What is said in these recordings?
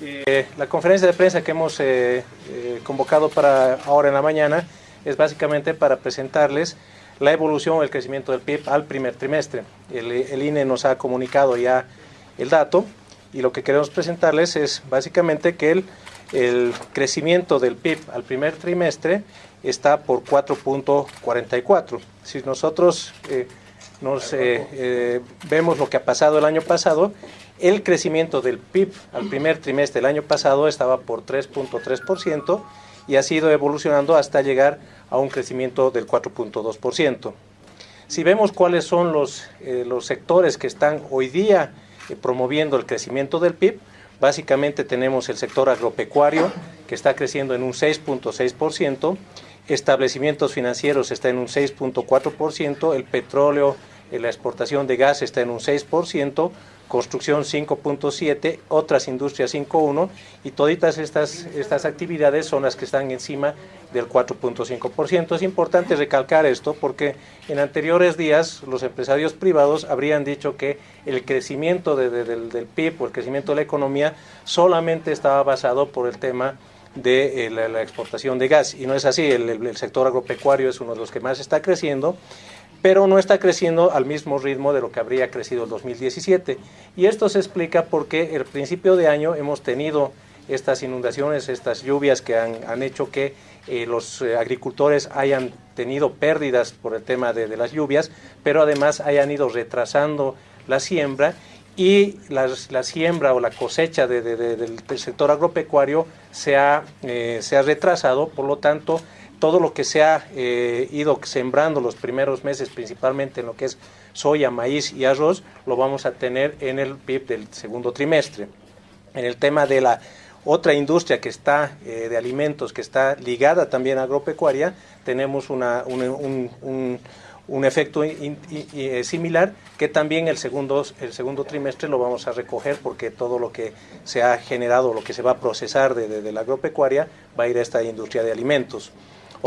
Eh, la conferencia de prensa que hemos eh, eh, convocado para ahora en la mañana es básicamente para presentarles la evolución o el crecimiento del PIB al primer trimestre. El, INE nos ha comunicado ya el dato y lo que queremos presentarles es básicamente que el, el crecimiento del PIB al primer trimestre está por 4.44. Si nosotros nos vemos lo que ha pasado el año pasado, el crecimiento del PIB al primer trimestre del año pasado estaba por 3.3% y ha sido evolucionando hasta llegar a un crecimiento del 4.2%. Si vemos cuáles son los, eh, los sectores que están hoy día eh, promoviendo el crecimiento del PIB, básicamente tenemos el sector agropecuario que está creciendo en un 6.6%, establecimientos financieros está en un 6.4%, el petróleo, eh, la exportación de gas está en un 6%, construcción 5.7, otras industrias 5.1 y todas estas, estas actividades son las que están encima del 4.5%. Es importante recalcar esto porque en anteriores días los empresarios privados habrían dicho que el crecimiento del, PIB o el crecimiento de la economía solamente estaba basado por el tema de eh, la, exportación de gas y no es así, el sector agropecuario es uno de los que más está creciendo pero no está creciendo al mismo ritmo de lo que habría crecido el 2017. Y esto se explica porque el principio de año hemos tenido estas inundaciones, estas lluvias que han, hecho que eh, los eh, agricultores hayan tenido pérdidas por el tema de, las lluvias, pero además hayan ido retrasando la siembra y la, siembra o la cosecha del sector agropecuario se ha, eh, se ha retrasado, por lo tanto todo lo que se ha eh, ido sembrando los primeros meses, principalmente en lo que es soya, maíz y arroz, lo vamos a tener en el PIB del segundo trimestre. En el tema de la otra industria que está eh, de alimentos, que está ligada también a agropecuaria, tenemos una, un, un, efecto eh, similar que también el segundo, el segundo trimestre lo vamos a recoger porque todo lo que se ha generado, lo que se va a procesar de, de la agropecuaria va a ir a esta industria de alimentos.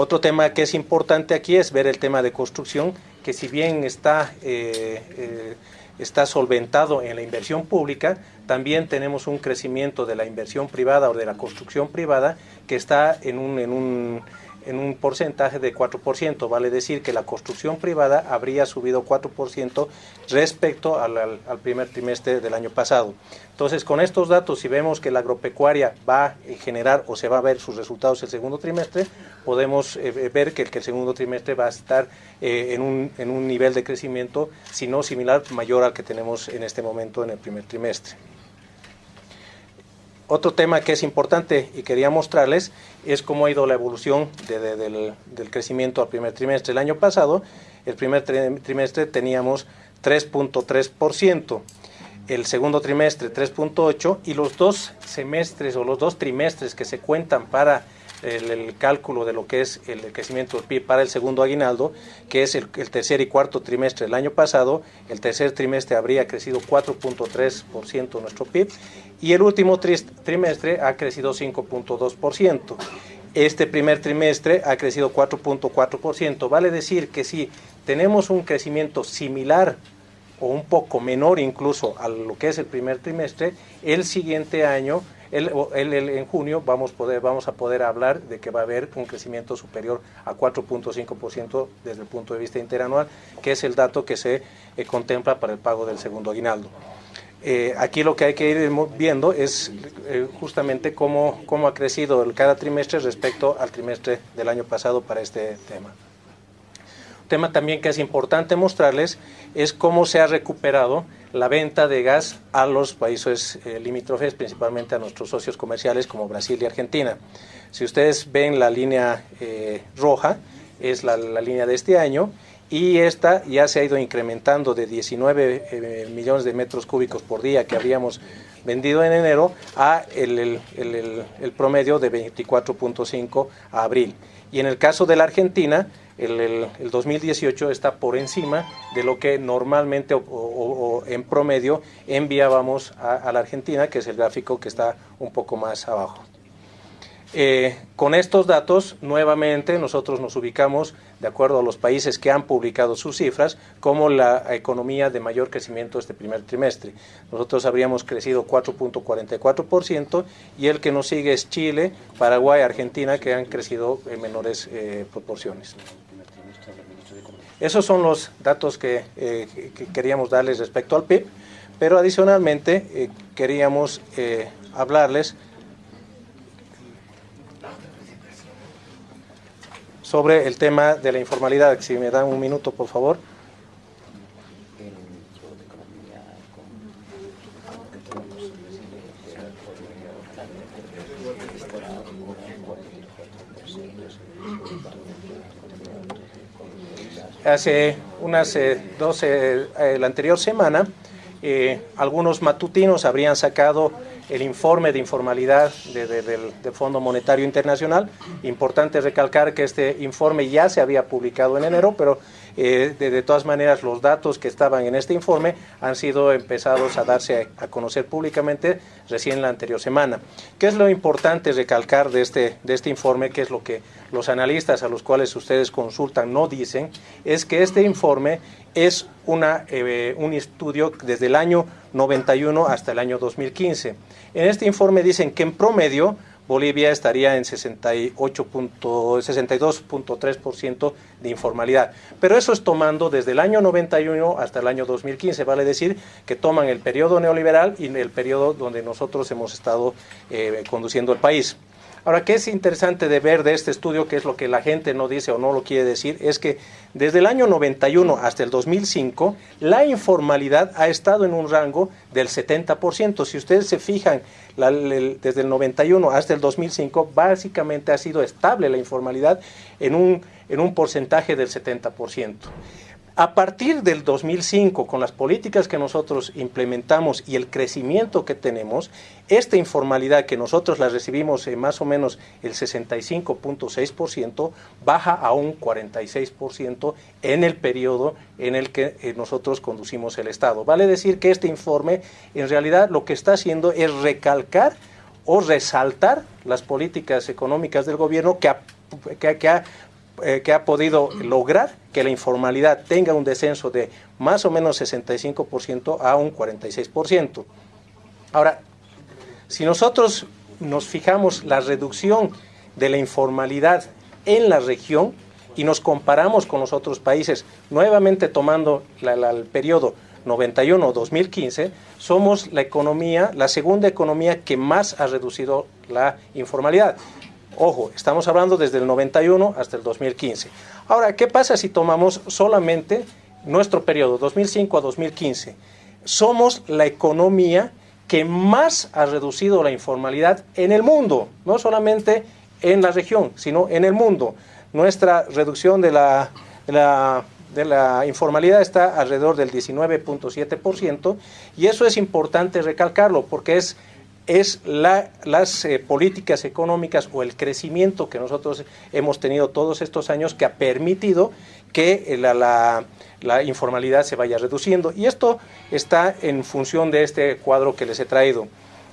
Otro tema que es importante aquí es ver el tema de construcción, que si bien está, eh, eh, está solventado en la inversión pública, también tenemos un crecimiento de la inversión privada o de la construcción privada que está en un, en un en un porcentaje de 4%, vale decir que la construcción privada habría subido 4% respecto al, primer trimestre del año pasado. Entonces, con estos datos, si vemos que la agropecuaria va a generar o se va a ver sus resultados el segundo trimestre, podemos eh, ver que el, segundo trimestre va a estar eh, en, un, en un nivel de crecimiento, si no similar, mayor al que tenemos en este momento en el primer trimestre. Otro tema que es importante y quería mostrarles es cómo ha ido la evolución del, crecimiento al primer trimestre. El año pasado, el primer trimestre teníamos 3.3%, el segundo trimestre 3.8% y los dos semestres o los dos trimestres que se cuentan para el, cálculo de lo que es el crecimiento del PIB para el segundo aguinaldo, que es el, tercer y cuarto trimestre del año pasado. El tercer trimestre habría crecido 4.3% nuestro PIB y el último trimestre ha crecido 5.2%. Este primer trimestre ha crecido 4.4%. Vale decir que si tenemos un crecimiento similar o un poco menor incluso a lo que es el primer trimestre, el siguiente año el, en junio vamos, a poder hablar de que va a haber un crecimiento superior a 4.5% desde el punto de vista interanual, que es el dato que se eh, contempla para el pago del segundo aguinaldo. Eh, aquí lo que hay que ir viendo es eh, justamente cómo, ha crecido cada trimestre respecto al trimestre del año pasado para este tema. Tema también que es importante mostrarles es cómo se ha recuperado la venta de gas a los países eh, limítrofes, principalmente a nuestros socios comerciales como Brasil y Argentina. Si ustedes ven la línea eh, roja, es la, línea de este año, y esta ya se ha ido incrementando de 19 eh, millones de metros cúbicos por día que habíamos vendido en enero a el promedio de 24.5 a abril. Y en el caso de la Argentina, el, 2018 está por encima de lo que normalmente o, en promedio enviábamos a, la Argentina, que es el gráfico que está un poco más abajo. Eh, con estos datos, nuevamente, nosotros nos ubicamos, de acuerdo a los países que han publicado sus cifras, como la economía de mayor crecimiento este primer trimestre. Nosotros habríamos crecido 4.44% y el que nos sigue es Chile, Paraguay, Argentina, que han crecido en menores eh, proporciones. Esos son los datos que, eh, que, queríamos darles respecto al PIB, pero adicionalmente queríamos hablarles sobre el tema de la informalidad. Si me dan un minuto, por favor. Hace unas eh, 12, eh, la anterior semana, eh, algunos matutinos habrían sacado el informe de informalidad del Fondo Monetario Internacional. Importante recalcar que este informe ya se había publicado en enero, pero eh, de, todas maneras los datos que estaban en este informe han sido empezados a darse a, conocer públicamente recién la anterior semana. ¿Qué es lo importante recalcar de este, de este informe? ¿Qué es lo que los analistas a los cuales ustedes consultan no dicen? Es que este informe es una, eh, un estudio desde el año 91 hasta el año 2015. En este informe dicen que en promedio Bolivia estaría en 62.3% de informalidad. Pero eso es tomando desde el año 91 hasta el año 2015, vale decir que toman el periodo neoliberal y el periodo donde nosotros hemos estado eh, conduciendo el país. Ahora, ¿qué es interesante de ver de este estudio, que es lo que la gente no dice o no lo quiere decir? Es que desde el año 91 hasta el 2005, la informalidad ha estado en un rango del 70%. Si ustedes se fijan, desde el 91 hasta el 2005, básicamente ha sido estable la informalidad en un, en un porcentaje del 70%. A partir del 2005, con las políticas que nosotros implementamos y el crecimiento que tenemos, esta informalidad que nosotros la recibimos en más o menos el 65.6%, baja a un 46% en el periodo en el que eh, nosotros conducimos el Estado. Vale decir que este informe en realidad lo que está haciendo es recalcar o resaltar las políticas económicas del gobierno que ha, que ha eh, que ha podido lograr que la informalidad tenga un descenso de más o menos 65% a un 46%. Ahora, si nosotros nos fijamos la reducción de la informalidad en la región y nos comparamos con los otros países, nuevamente tomando el periodo 91-2015, somos la economía, la segunda economía que más ha reducido la informalidad. Ojo, estamos hablando desde el 91 hasta el 2015. Ahora, ¿qué pasa si tomamos solamente nuestro periodo, 2005 a 2015? Somos la economía que más ha reducido la informalidad en el mundo, no solamente en la región, sino en el mundo. Nuestra reducción de la, de la, informalidad está alrededor del 19.7% y eso es importante recalcarlo porque es es las eh, políticas económicas o el crecimiento que nosotros hemos tenido todos estos años que ha permitido que eh, la, informalidad se vaya reduciendo. Y esto está en función de este cuadro que les he traído.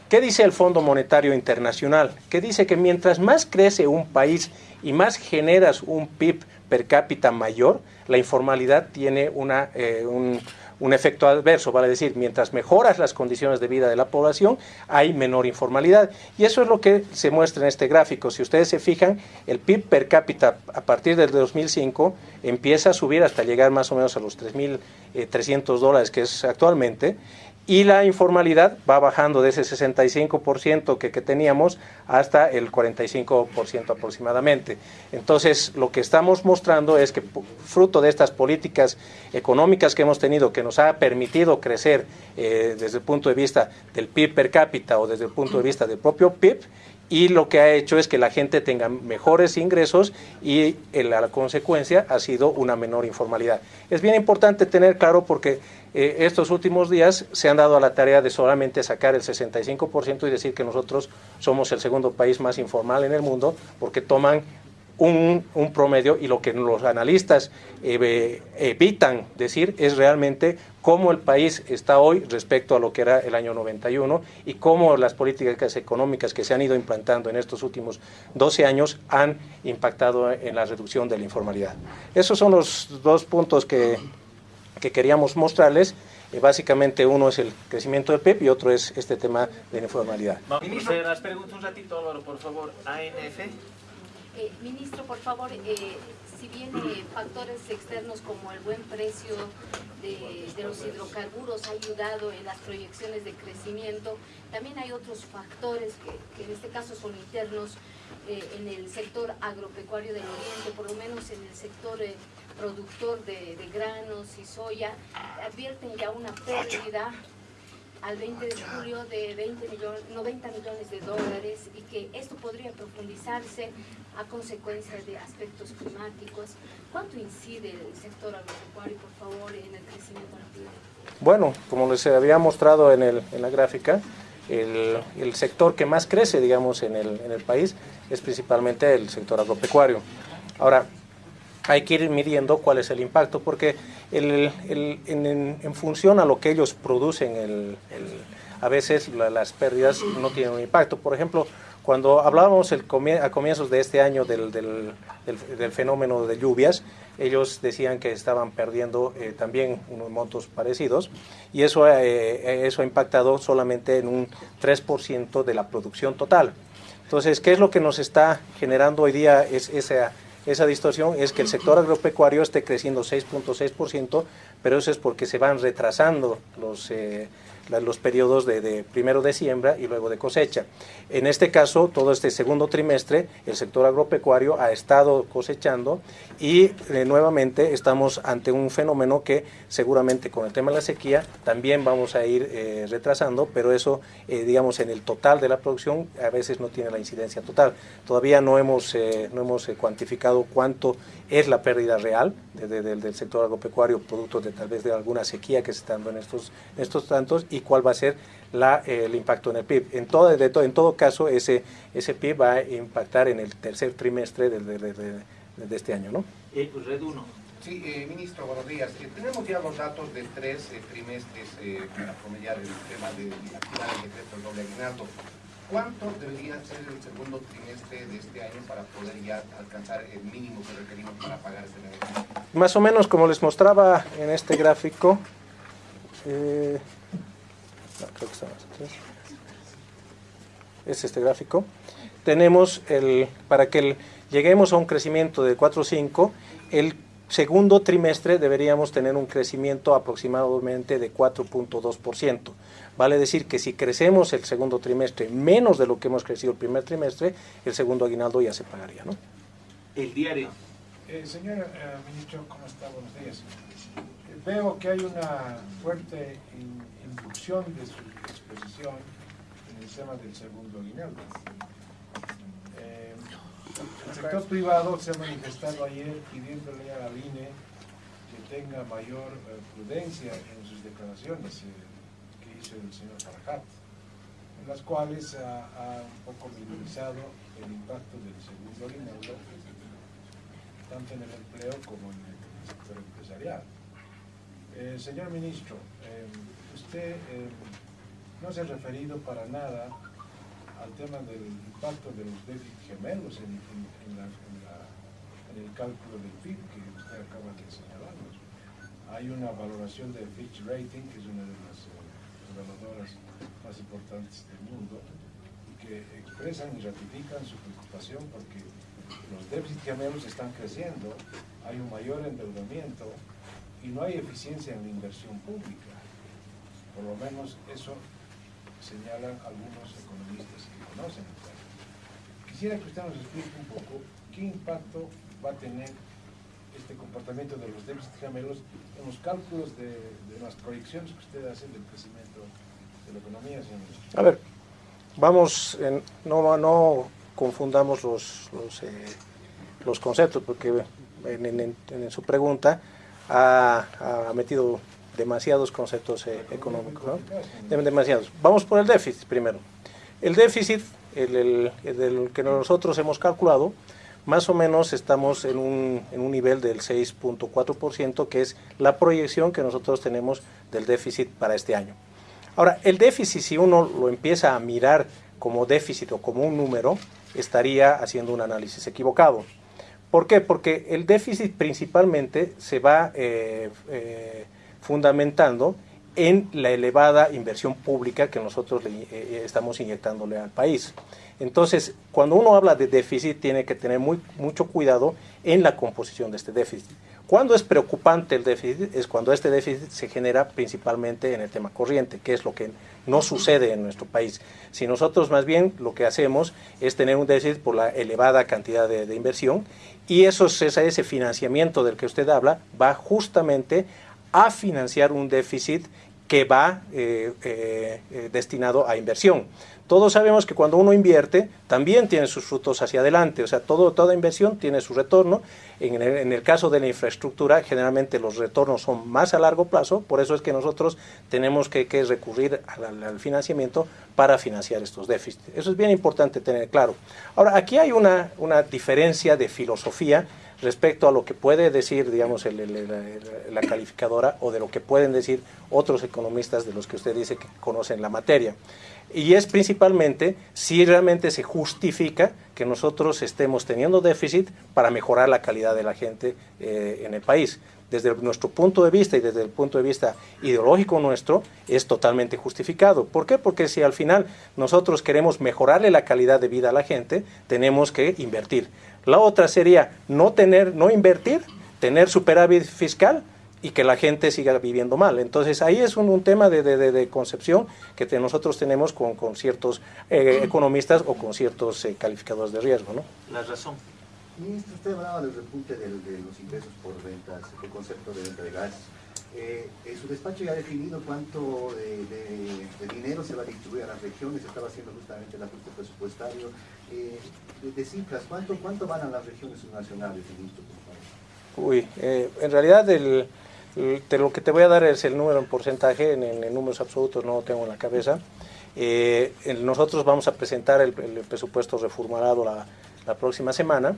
¿Qué dice el Fondo Monetario Internacional? Que dice que mientras más crece un país y más generas un PIB per cápita mayor, la informalidad tiene una, eh, un, un efecto adverso, vale decir, mientras mejoras las condiciones de vida de la población, hay menor informalidad. Y eso es lo que se muestra en este gráfico. Si ustedes se fijan, el PIB per cápita a partir del 2005 empieza a subir hasta llegar más o menos a los 3.300 eh, dólares que es actualmente, y la informalidad va bajando de ese 65% que, que teníamos hasta el 45% aproximadamente. Entonces, lo que estamos mostrando es que fruto de estas políticas económicas que hemos tenido, que nos ha permitido crecer eh, desde el punto de vista del PIB per cápita o desde el punto de vista del propio PIB, y lo que ha hecho es que la gente tenga mejores ingresos y la consecuencia ha sido una menor informalidad. Es bien importante tener claro porque eh, estos últimos días se han dado a la tarea de solamente sacar el 65% y decir que nosotros somos el segundo país más informal en el mundo porque toman un, promedio y lo que los analistas eh, evitan decir es realmente cómo el país está hoy respecto a lo que era el año 91 y cómo las políticas económicas que se han ido implantando en estos últimos 12 años han impactado en la reducción de la informalidad. Esos son los dos puntos que, que queríamos mostrarles. Eh, básicamente uno es el crecimiento del PIB y otro es este tema de la informalidad. Ministro, las preguntas un ratito, Álvaro, por favor. ANF. Eh, ministro, por favor, eh, si bien factores externos como el buen precio de, de, los hidrocarburos ha ayudado en las proyecciones de crecimiento, también hay otros factores que, que en este caso son internos en el sector agropecuario del Oriente, por lo menos en el sector productor de, granos y soya, advierten ya una pérdida al 20 de julio de 20 millones, 90 millones de dólares y que esto podría profundizarse a consecuencia de aspectos climáticos. ¿Cuánto incide el sector agropecuario, por favor, en el crecimiento de Bueno, como les había mostrado en, el, en la gráfica, el, el, sector que más crece, digamos, en el, en el país es principalmente el sector agropecuario. Ahora, hay que ir midiendo cuál es el impacto, porque el, el, en, en, función a lo que ellos producen, a veces las pérdidas no tienen un impacto. Por ejemplo, cuando hablábamos el a comienzos de este año del, del, del, fenómeno de lluvias, ellos decían que estaban perdiendo eh, también unos montos parecidos y eso, eh, eso ha impactado solamente en un 3% de la producción total. Entonces, ¿qué es lo que nos está generando hoy día es esa esa distorsión es que el sector agropecuario esté creciendo 6.6%, pero eso es porque se van retrasando los, eh, los periodos de, primero de siembra y luego de cosecha. En este caso, todo este segundo trimestre, el sector agropecuario ha estado cosechando y eh, nuevamente estamos ante un fenómeno que seguramente con el tema de la sequía también vamos a ir eh, retrasando, pero eso, eh, digamos, en el total de la producción a veces no tiene la incidencia total. Todavía no hemos, no hemos cuantificado cuánto es la pérdida real del sector agropecuario producto de tal vez de alguna sequía que se está dando en estos, en estos tantos y cuál va a ser la, el impacto en el PIB. En todo, de en todo caso, ese, ese PIB va a impactar en el tercer trimestre de, de, de este año. ¿no? Eh, pues Red 1. Sí, eh, ministro, buenos días. Eh, tenemos ya los datos de tres eh, trimestres eh, para promediar el tema de actividad del decreto doble aguinaldo. ¿Cuánto debería ser el segundo trimestre de este año para poder ya alcanzar el mínimo que requerimos para pagar este negocio? Más o menos como les mostraba en este gráfico, eh, creo que está más atrás. Es este gráfico. Tenemos el, para que el, lleguemos a un crecimiento de 4.5, el segundo trimestre deberíamos tener un crecimiento aproximadamente de 4.2%. Vale decir que si crecemos el segundo trimestre menos de lo que hemos crecido el primer trimestre, el segundo aguinaldo ya se pagaría. ¿no? El diario. Eh, señor eh, ministro, ¿cómo está? Buenos días. Eh, veo que hay una fuerte inducción de su exposición en el tema del segundo aguinaldo. El sector privado se ha manifestado ayer pidiéndole a la INE que tenga mayor eh, prudencia en sus declaraciones eh, que hizo el señor Farajat, en las cuales ha, un poco minimizado el impacto del segundo aguinaldo tanto en el empleo como en el sector empresarial. Eh, señor ministro, usted no se ha referido para nada al tema del impacto de los déficits gemelos en, en, en, la, en, el cálculo del PIB que usted acaba de señalarnos. Hay una valoración de Fitch Rating, que es una de las evaluadoras más importantes del mundo, que expresan y ratifican su preocupación porque los déficits gemelos están creciendo, hay un mayor endeudamiento y no hay eficiencia en la inversión pública. Por lo menos eso señalan algunos economistas que conocen el tema. Quisiera que usted nos explique un poco qué impacto va a tener este comportamiento de los déficits gemelos en los cálculos de, las proyecciones que usted hace del crecimiento de la economía, señor. A ver, vamos, no, no confundamos los, los, eh, los conceptos, porque en, en, en, su pregunta ha, ha, metido demasiados conceptos eh, económicos, demasiados. Vamos por el déficit primero. El déficit, el, el, el, que nosotros hemos calculado, más o menos estamos en un, en un nivel del 6.4%, que es la proyección que nosotros tenemos del déficit para este año. Ahora, el déficit, si uno lo empieza a mirar como déficit o como un número, estaría haciendo un análisis equivocado. ¿Por qué? Porque el déficit principalmente se va eh, eh, fundamentando en la elevada inversión pública que nosotros le, eh, estamos inyectándole al país. Entonces, cuando uno habla de déficit, tiene que tener muy, mucho cuidado en la composición de este déficit. Cuando es preocupante el déficit es cuando este déficit se genera principalmente en el tema corriente, que es lo que no sucede en nuestro país. Si nosotros más bien lo que hacemos es tener un déficit por la elevada cantidad de, inversión y eso, ese financiamiento del que usted habla va justamente a financiar un déficit que va eh, eh, eh, destinado a inversión. Todos sabemos que cuando uno invierte, también tiene sus frutos hacia adelante, o sea, todo, toda inversión tiene su retorno. En el, caso de la infraestructura, generalmente los retornos son más a largo plazo, por eso es que nosotros tenemos que, recurrir al, financiamiento para financiar estos déficits. Eso es bien importante tener claro. Ahora, aquí hay una, una diferencia de filosofía respecto a lo que puede decir, digamos, la calificadora o de lo que pueden decir otros economistas de los que usted dice que conocen la materia. Y es principalmente si realmente se justifica que nosotros estemos teniendo déficit para mejorar la calidad de la gente eh, en el país. Desde nuestro punto de vista y desde el punto de vista ideológico nuestro, es totalmente justificado. ¿Por qué? Porque si al final nosotros queremos mejorarle la calidad de vida a la gente, tenemos que invertir. La otra sería no tener, no invertir, tener superávit fiscal y que la gente siga viviendo mal. Entonces ahí es un, tema de, concepción que nosotros tenemos con, ciertos eh, economistas o con ciertos eh, calificadores de riesgo. ¿no? La razón. Ministro, usted hablaba del repunte de los ingresos por ventas, el concepto de venta de gas. Eh, su despacho ya ha definido cuánto de, dinero se va a distribuir a las regiones, estaba haciendo justamente el ajuste presupuestario. Eh, de, cifras, ¿cuánto, ¿cuánto van a las regiones nacionales, ministro? Uy, eh, en realidad el, de lo que te voy a dar es el número en porcentaje, en, en, números absolutos no lo tengo en la cabeza. Eh, nosotros vamos a presentar el, presupuesto reformulado la, la próxima semana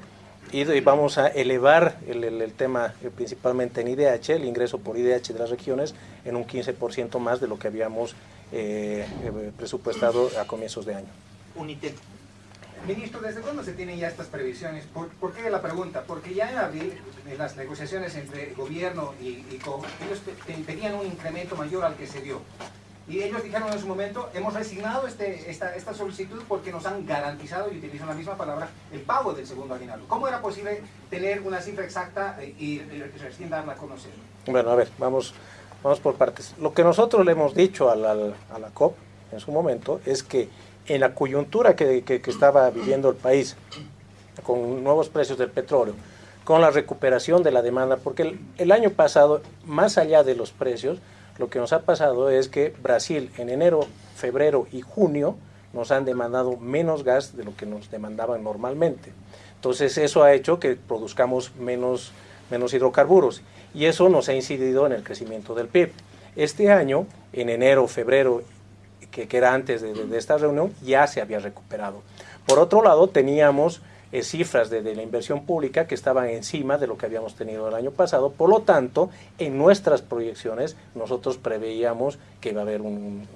y, vamos a elevar el, tema eh, principalmente en IDH, el ingreso por IDH de las regiones, en un 15% más de lo que habíamos eh, eh, presupuestado a comienzos de año. Unitec. Ministro, ¿desde cuándo se tienen ya estas previsiones? ¿Por, qué la pregunta? Porque ya en abril, en las negociaciones entre gobierno y, y ellos pedían un incremento mayor al que se dio. Y ellos dijeron en su momento, hemos resignado este, esta, esta, solicitud porque nos han garantizado, y utilizan la misma palabra, el pago del segundo aguinaldo. ¿Cómo era posible tener una cifra exacta y, recién darla a conocer? Bueno, a ver, vamos, vamos por partes. Lo que nosotros le hemos dicho a la, a la COP en su momento es que en la coyuntura que, que, estaba viviendo el país, con nuevos precios del petróleo, con la recuperación de la demanda, porque el, el año pasado, más allá de los precios, lo que nos ha pasado es que Brasil en enero, febrero y junio nos han demandado menos gas de lo que nos demandaban normalmente. Entonces eso ha hecho que produzcamos menos, menos hidrocarburos y eso nos ha incidido en el crecimiento del PIB. Este año, en enero, febrero, que, era antes de, de esta reunión, ya se había recuperado. Por otro lado, teníamos eh, cifras de, la inversión pública que estaban encima de lo que habíamos tenido el año pasado. Por lo tanto, en nuestras proyecciones nosotros preveíamos que iba a haber un,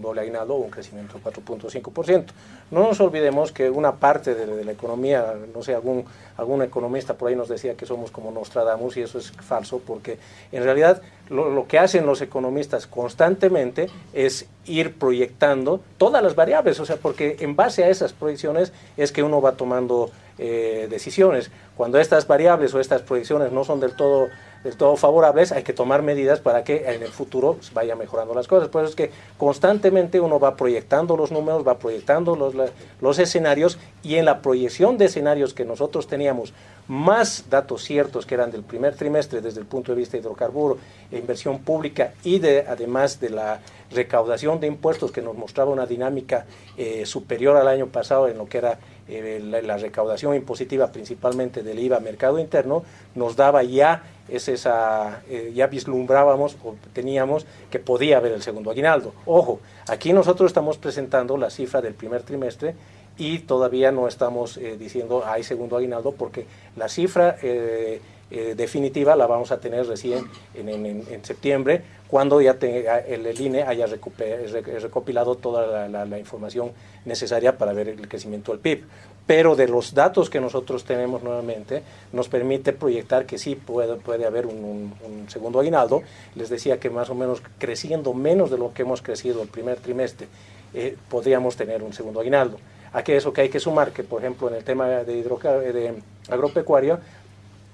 doble aguinaldo o un crecimiento del 4.5%. No nos olvidemos que una parte de, la economía, no sé, algún, algún economista por ahí nos decía que somos como Nostradamus y eso es falso porque en realidad lo, lo que hacen los economistas constantemente es ir proyectando todas las variables, o sea, porque en base a esas proyecciones es que uno va tomando eh, decisiones. Cuando estas variables o estas proyecciones no son del todo, del todo favorables, hay que tomar medidas para que en el futuro vaya mejorando las cosas. Por eso es que constantemente uno va proyectando los números, va proyectando los, los escenarios y en la proyección de escenarios que nosotros teníamos más datos ciertos que eran del primer trimestre desde el punto de vista de hidrocarburo, e inversión pública y de, además de la recaudación de impuestos que nos mostraba una dinámica eh, superior al año pasado en lo que era eh, la, recaudación impositiva principalmente del IVA mercado interno, nos daba ya esa, eh, ya vislumbrábamos o teníamos que podía haber el segundo aguinaldo. Ojo, aquí nosotros estamos presentando la cifra del primer trimestre y todavía no estamos eh, diciendo hay segundo aguinaldo porque la cifra eh, eh, definitiva la vamos a tener recién en, en- en septiembre, cuando ya tenga- el, el INE haya recopilado toda la, la- la información necesaria para ver el crecimiento del PIB. Pero de los datos que nosotros tenemos nuevamente, nos permite proyectar que sí puede, puede haber un, un- un segundo aguinaldo. Les decía que más o menos creciendo menos de lo que hemos crecido el primer trimestre, eh, podríamos tener un segundo aguinaldo. Aquí eso que hay que sumar, que por ejemplo en el tema de, hidroca- de agropecuaria,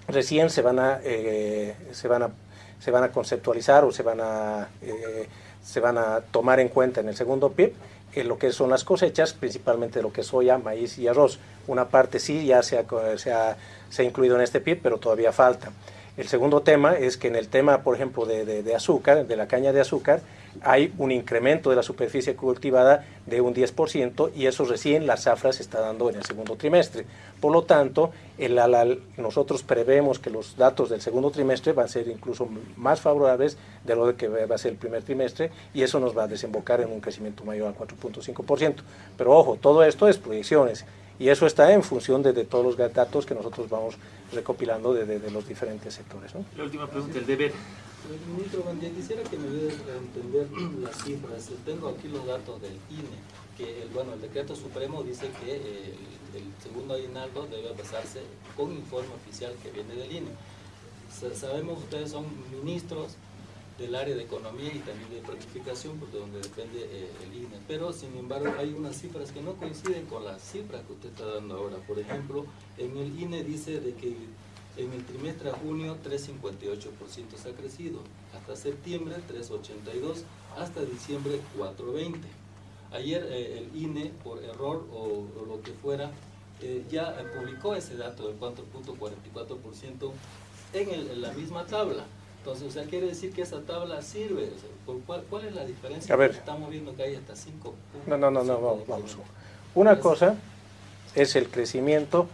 recién se van a, eh, se van a, se van a conceptualizar o se van a, eh, se van a tomar en cuenta en el segundo PIB en lo que son las cosechas, principalmente lo que es soya, maíz y arroz. Una parte sí ya se ha, se ha, se ha incluido en este PIB, pero todavía falta. El segundo tema es que en el tema, por ejemplo, de, azúcar, de la caña de azúcar, hay un incremento de la superficie cultivada de un 10% y eso recién la zafra se está dando en el segundo trimestre. Por lo tanto, el, nosotros prevemos que los datos del segundo trimestre van a ser incluso más favorables de lo que va a ser el primer trimestre y eso nos va a desembocar en un crecimiento mayor al 4.5%. Pero ojo, todo esto es proyecciones y eso está en función de, de todos los datos que nosotros vamos recopilando de, de- de los diferentes sectores. ¿no? La última pregunta, el deber. Ministro, buen día. quisiera que me ayude a entender las cifras. Tengo aquí los datos del INE, que el, bueno, el decreto supremo dice que eh, el, el segundo aguinaldo debe basarse con informe oficial que viene del INE. Sa- Sabemos ustedes son ministros del área de economía y también de planificación, pues, de donde depende eh, el INE. Pero, sin embargo, hay unas cifras que no coinciden con las cifras que usted está dando ahora. Por ejemplo, en el INE dice de que en el trimestre a junio 3.58% se ha crecido, hasta septiembre 3.82%, hasta diciembre 4.20%. Ayer eh, el INE, por error o, lo que fuera, eh, ya publicó ese dato del 4.44% en, en la misma tabla. Entonces, o sea, quiere decir que esa tabla sirve. O sea, ¿por cuál, cuál es la diferencia? A ver. Estamos viendo que hay hasta 5 No, no, no, no, vamos, vamos. Una cosa es el crecimiento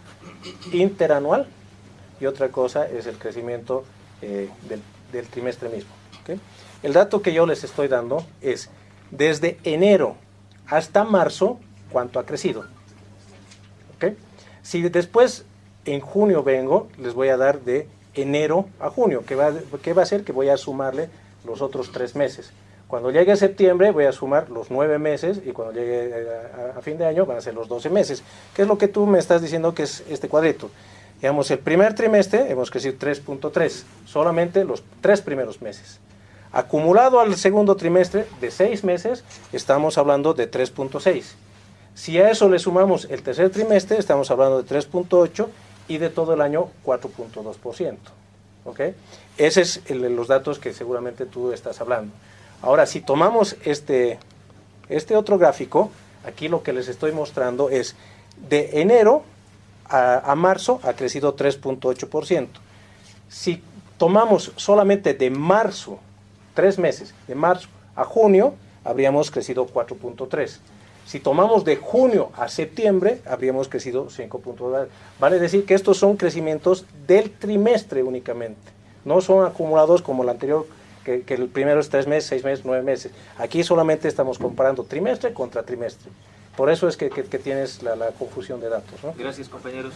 interanual y otra cosa es el crecimiento eh, del, del trimestre mismo. ¿ok? El dato que yo les estoy dando es desde enero hasta marzo cuánto ha crecido. ¿ok? Si después en junio vengo, les voy a dar de enero a junio, que va, que va a ser que voy a sumarle los otros tres meses. Cuando llegue septiembre voy a sumar los nueve meses y cuando llegue eh, a, fin de año van a ser los 12 meses. ¿Qué es lo que tú me estás diciendo que es este cuadrito? Digamos, el primer trimestre hemos crecido 3.3, solamente los tres primeros meses. Acumulado al segundo trimestre de seis meses, estamos hablando de 3.6. Si a eso le sumamos el tercer trimestre, estamos hablando de 3.8 y de todo el año 4.2%. ¿ok? Esos son los datos que seguramente tú estás hablando. Ahora, si tomamos este, este otro gráfico, aquí lo que les estoy mostrando es de enero a, a marzo ha crecido 3.8%. Si tomamos solamente de marzo, tres meses, de marzo a junio, habríamos crecido 4.3. Si tomamos de junio a septiembre, habríamos crecido 5.2. Vale decir que estos son crecimientos del trimestre únicamente. No son acumulados como el anterior, que, el primero es tres meses, seis meses, nueve meses. Aquí solamente estamos comparando trimestre contra trimestre. Por eso es que, que- tienes la, confusión de datos. ¿no? Gracias, compañeros.